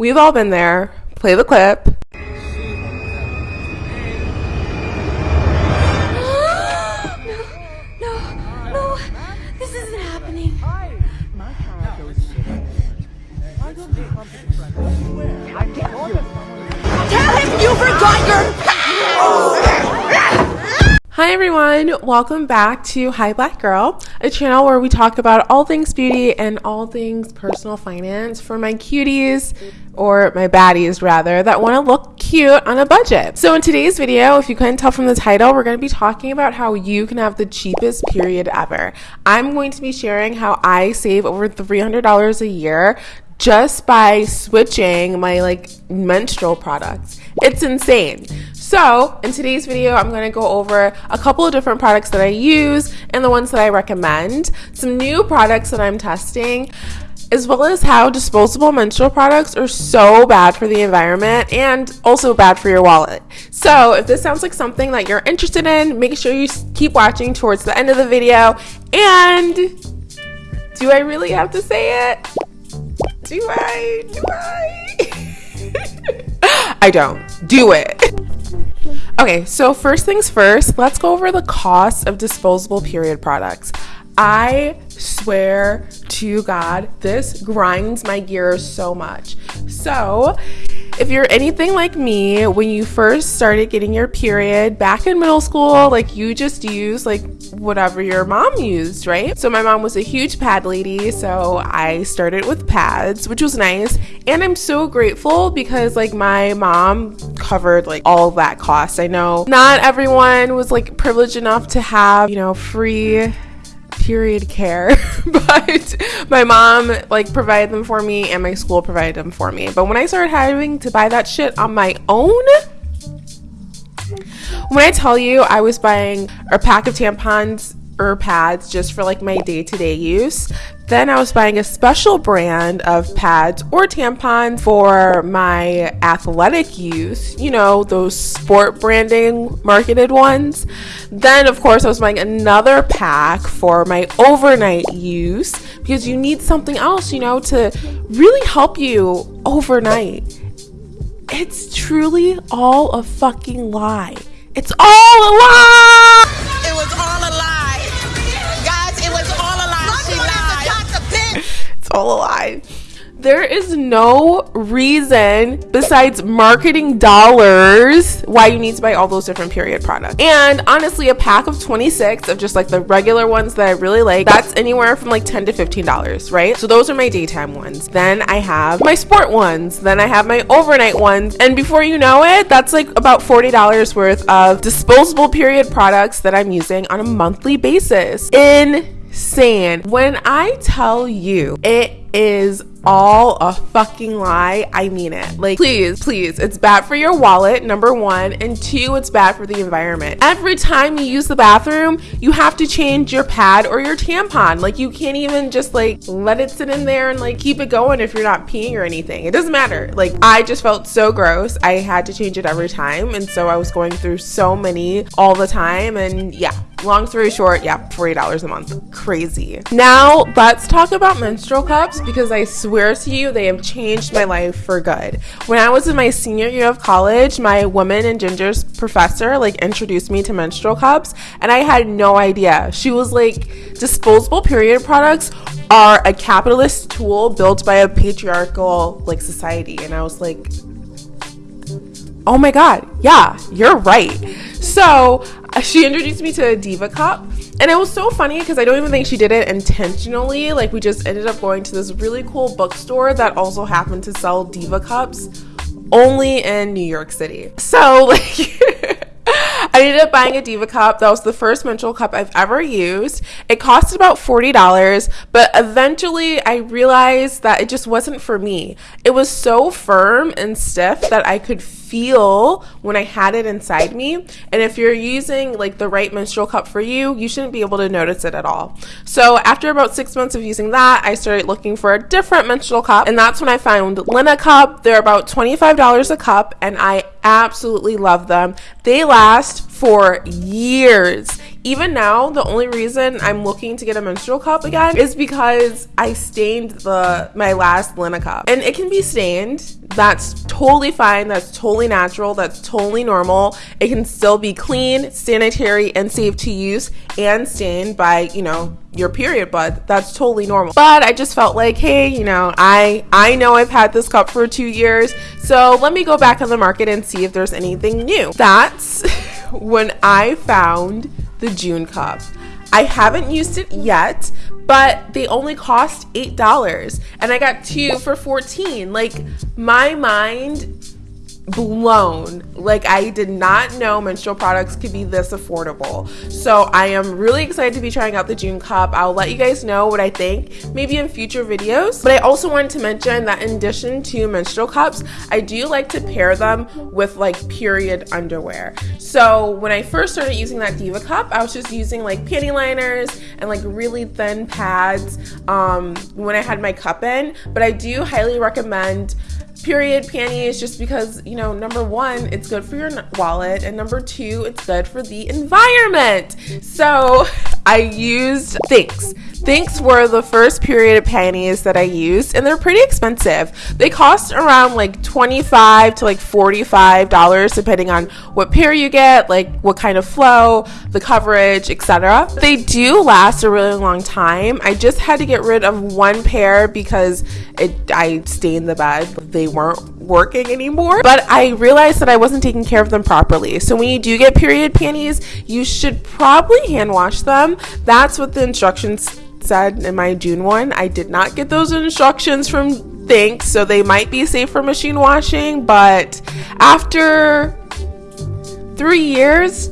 We've all been there. Play the clip. No, no, this isn't happening. Tell him you forgot your Hi everyone, welcome back to Hi Black Girl, a channel where we talk about all things beauty and all things personal finance for my cuties or my baddies rather that want to look cute on a budget. So in today's video, if you couldn't tell from the title, we're going to be talking about how you can have the cheapest period ever. I'm going to be sharing how I save over $300 a year just by switching my like menstrual products. It's insane. So, in today's video, I'm going to go over a couple of different products that I use and the ones that I recommend, some new products that I'm testing, as well as how disposable menstrual products are so bad for the environment and also bad for your wallet. So, if this sounds like something that you're interested in, make sure you keep watching towards the end of the video. And do I really have to say it? Do I? Do I? I don't. Do it. Okay, so first things first, let's go over the cost of disposable period products. I swear to God, this grinds my gears so much. So, if you're anything like me, when you first started getting your period back in middle school, like you just used like whatever your mom used, right? So my mom was a huge pad lady, so I started with pads, which was nice. And I'm so grateful because like my mom covered like all that cost. I know not everyone was like privileged enough to have, you know, free period care but my mom like provided them for me and my school provided them for me but when i started having to buy that shit on my own when i tell you i was buying a pack of tampons or pads just for like my day-to-day use then I was buying a special brand of pads or tampons for my athletic use, you know, those sport branding marketed ones. Then, of course, I was buying another pack for my overnight use because you need something else, you know, to really help you overnight. It's truly all a fucking lie. It's all a lie! It was all a lie. Guys, it was all a lie. She lied. It's all a lie. There is no reason besides marketing dollars why you need to buy all those different period products. And honestly, a pack of 26 of just like the regular ones that I really like, that's anywhere from like 10 to $15, right? So those are my daytime ones. Then I have my sport ones. Then I have my overnight ones. And before you know it, that's like about $40 worth of disposable period products that I'm using on a monthly basis. Insane. When I tell you it is all a fucking lie. I mean it. Like, please, please, it's bad for your wallet, number one, and two, it's bad for the environment. Every time you use the bathroom, you have to change your pad or your tampon. Like, you can't even just like let it sit in there and like keep it going if you're not peeing or anything. It doesn't matter. Like, I just felt so gross. I had to change it every time. And so I was going through so many all the time. And yeah, long story short, yeah, $40 a month. Crazy. Now, let's talk about menstrual cups because I swear to you, they have changed my life for good. When I was in my senior year of college, my woman and gingers professor like introduced me to menstrual cups, and I had no idea. She was like, disposable period products are a capitalist tool built by a patriarchal like society. And I was like, oh my god, yeah, you're right. So she introduced me to a Diva cup, and it was so funny because I don't even think she did it intentionally. Like, we just ended up going to this really cool bookstore that also happened to sell Diva cups only in New York City. So, like, I ended up buying a Diva cup. That was the first menstrual cup I've ever used. It cost about $40, but eventually I realized that it just wasn't for me. It was so firm and stiff that I could feel when I had it inside me. And if you're using like the right menstrual cup for you, you shouldn't be able to notice it at all. So after about six months of using that, I started looking for a different menstrual cup. And that's when I found Lena Cup. They're about $25 a cup and I absolutely love them. They last for years Even now, the only reason I'm looking to get a menstrual cup again is because I stained the my last Lena cup. And it can be stained. That's totally fine. That's totally natural. That's totally normal. It can still be clean, sanitary, and safe to use and stained by, you know, your period blood. That's totally normal. But I just felt like, hey, you know, I I know I've had this cup for 2 years. So, let me go back on the market and see if there's anything new. That's when I found the June cup. I haven't used it yet, but they only cost $8 and I got two for 14. Like my mind blown. Like I did not know menstrual products could be this affordable. So I am really excited to be trying out the June cup. I'll let you guys know what I think maybe in future videos. But I also wanted to mention that in addition to menstrual cups, I do like to pair them with like period underwear. So when I first started using that Diva cup, I was just using like panty liners and like really thin pads um, when I had my cup in. But I do highly recommend period panties just because you know number one it's good for your wallet and number two it's good for the environment so i used Thinx Thinx were the first period panties that I used, and they're pretty expensive. They cost around like 25 to like $45 depending on what pair you get, like what kind of flow, the coverage, etc. They do last a really long time. I just had to get rid of one pair because it I stained the bed. They weren't working anymore. But I realized that I wasn't taking care of them properly. So when you do get period panties, you should probably hand wash them. That's what the instructions said in my June one. I did not get those instructions from Thinx, so they might be safe for machine washing, but after three years,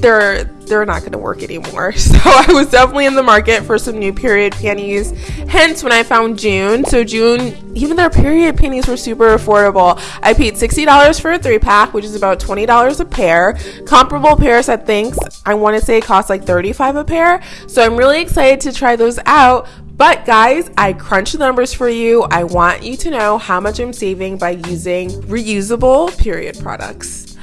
they're they're not going to work anymore. So I was definitely in the market for some new period panties. Hence, when I found June, so June, even their period panties were super affordable. I paid $60 for a three pack, which is about $20 a pair. Comparable pairs at Thinx, I want to say cost like 35 a pair. So I'm really excited to try those out. But guys, I crunched the numbers for you. I want you to know how much I'm saving by using reusable period products.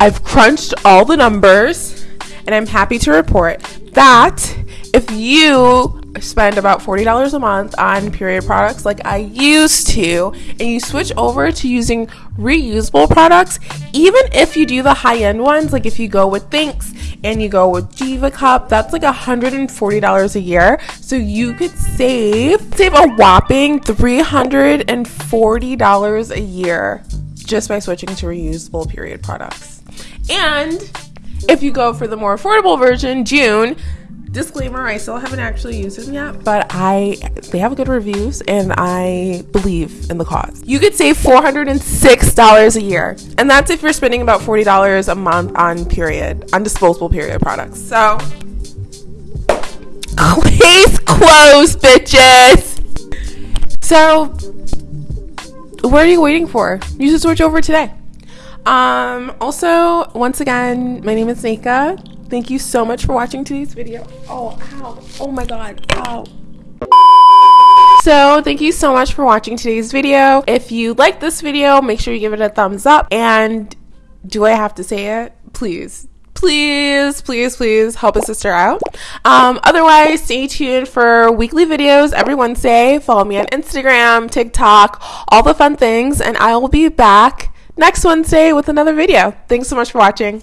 I've crunched all the numbers and I'm happy to report that if you spend about $40 a month on period products like I used to, and you switch over to using reusable products, even if you do the high end ones, like if you go with Thinx and you go with Diva Cup, that's like $140 a year. So you could save save a whopping $340 a year just by switching to reusable period products. And if you go for the more affordable version, June, disclaimer, I still haven't actually used them yet, but I they have good reviews and I believe in the cause. You could save $406 a year. And that's if you're spending about $40 a month on period, on disposable period products. So case closed, bitches. So what are you waiting for? You should switch over today. Um, also, once again, my name is Nika. Thank you so much for watching today's video. Oh, ow. Oh my god. Ow. So, thank you so much for watching today's video. If you like this video, make sure you give it a thumbs up. And do I have to say it? Please. Please, please, please help a sister out. Um, otherwise, stay tuned for weekly videos every Wednesday. Follow me on Instagram, TikTok, all the fun things, and I will be back next Wednesday with another video. Thanks so much for watching.